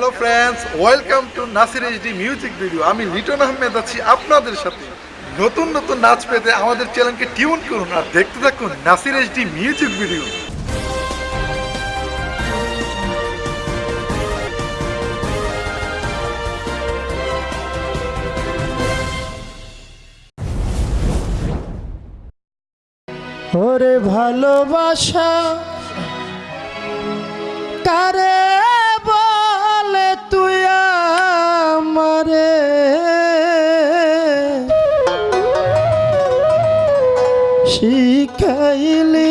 Hello friends, welcome to Nasir HD music video. আমি লিটন আহমেদ আছি আপনাদের সাথে। নতুন নতুন নাচ পেতে আমাদের চ্যানেলকে টিউন করুন আর দেখতে থাকুন নাসির এইচডি মিউজিক ভিডিও। ওরে ভালোবাসা, কারে শিখাইলি